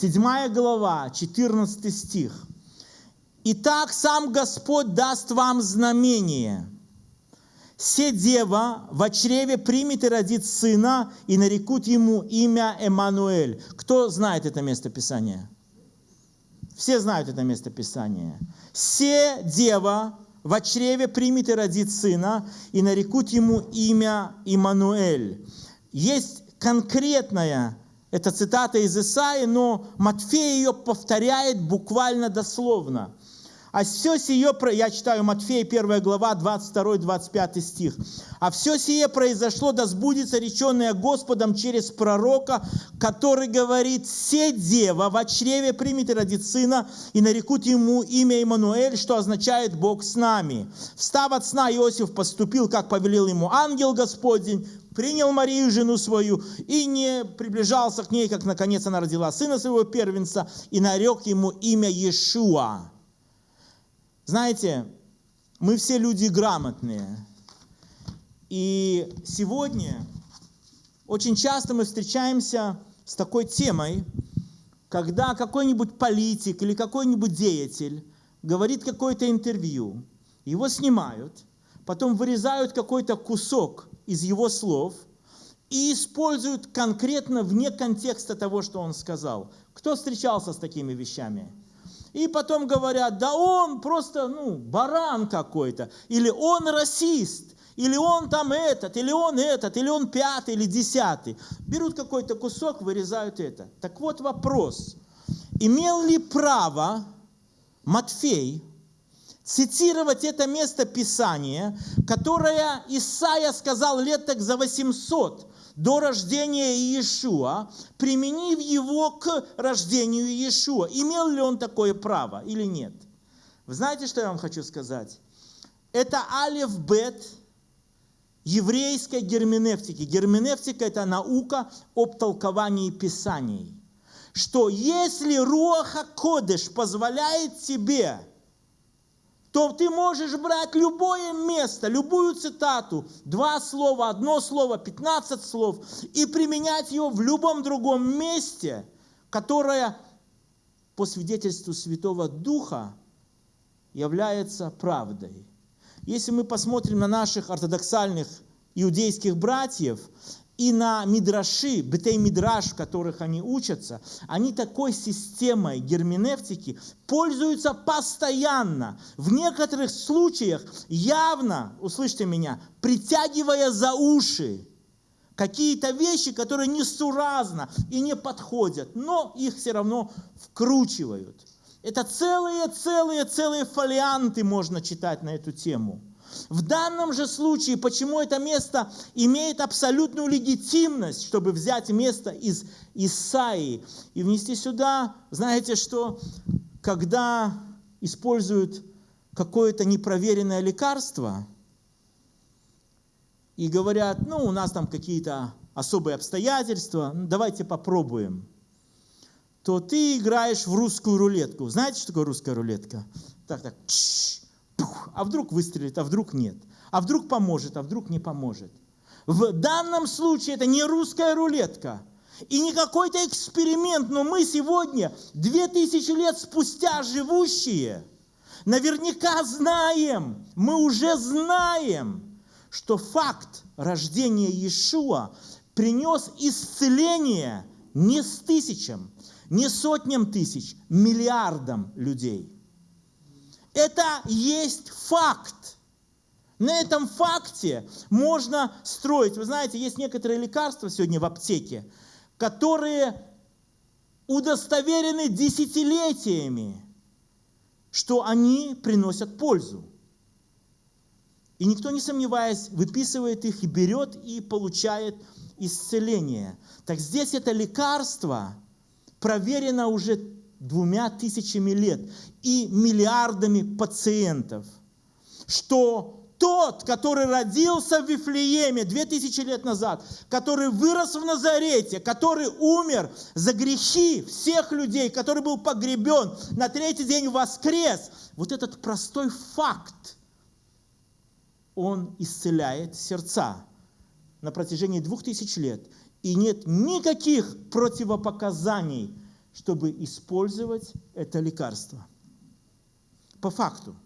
7 глава, 14 стих. «Итак, сам Господь даст вам знамение. Се дева в чреве примет и родит сына, и нарекут ему имя Эммануэль». Кто знает это место Писания? Все знают это место Писания. «Се дева в чреве примет и родит сына, и нарекут ему имя Имануэль». Есть конкретная это цитата из Исаи, но Матфей ее повторяет буквально дословно. А все сие, я читаю Матфея 1 глава, 22-25 стих. «А все сие произошло, да сбудется реченное Господом через пророка, который говорит, «Се дева в чреве примет и родит сына, и нарекут ему имя Имануэль, что означает Бог с нами». Встав от сна, Иосиф поступил, как повелел ему ангел Господень, принял Марию, жену свою, и не приближался к ней, как наконец она родила сына своего первенца, и нарек ему имя Иешуа. Знаете, мы все люди грамотные. И сегодня очень часто мы встречаемся с такой темой, когда какой-нибудь политик или какой-нибудь деятель говорит какое-то интервью, его снимают, потом вырезают какой-то кусок из его слов и используют конкретно вне контекста того, что он сказал. Кто встречался с такими вещами? И потом говорят, да он просто, ну, баран какой-то, или он расист, или он там этот, или он этот, или он пятый, или десятый. Берут какой-то кусок, вырезают это. Так вот вопрос. Имел ли право Матфей цитировать это место Писания, которое Исаия сказал лет так за 800 до рождения Иешуа, применив его к рождению Иешуа. Имел ли он такое право или нет? Вы знаете, что я вам хочу сказать? Это алиф-бет еврейской герменевтики. Герменевтика – это наука об толковании Писаний. Что если Руаха Кодыш позволяет тебе то ты можешь брать любое место, любую цитату, два слова, одно слово, пятнадцать слов, и применять ее в любом другом месте, которое по свидетельству Святого Духа является правдой. Если мы посмотрим на наших ортодоксальных иудейских братьев, и на мидраши, бетей-мидраш, в которых они учатся, они такой системой герменевтики пользуются постоянно. В некоторых случаях явно, услышьте меня, притягивая за уши какие-то вещи, которые несуразно и не подходят, но их все равно вкручивают. Это целые, целые, целые фолианты можно читать на эту тему. В данном же случае, почему это место имеет абсолютную легитимность, чтобы взять место из Исаии и внести сюда, знаете что, когда используют какое-то непроверенное лекарство и говорят, ну, у нас там какие-то особые обстоятельства, ну, давайте попробуем, то ты играешь в русскую рулетку. Знаете, что такое русская рулетка? Так, так, чш, а вдруг выстрелит, а вдруг нет, а вдруг поможет, а вдруг не поможет. В данном случае это не русская рулетка. И не какой-то эксперимент, но мы сегодня, две тысячи лет спустя живущие, наверняка знаем, мы уже знаем, что факт рождения Иешуа принес исцеление не с тысячам, не сотням тысяч, миллиардам людей – это есть факт. На этом факте можно строить. Вы знаете, есть некоторые лекарства сегодня в аптеке, которые удостоверены десятилетиями, что они приносят пользу. И никто, не сомневаясь, выписывает их и берет и получает исцеление. Так здесь это лекарство проверено уже двумя тысячами лет и миллиардами пациентов, что тот, который родился в Вифлееме 2000 лет назад, который вырос в Назарете, который умер за грехи всех людей, который был погребен, на третий день воскрес, вот этот простой факт, он исцеляет сердца на протяжении двух тысяч лет. И нет никаких противопоказаний – чтобы использовать это лекарство. По факту.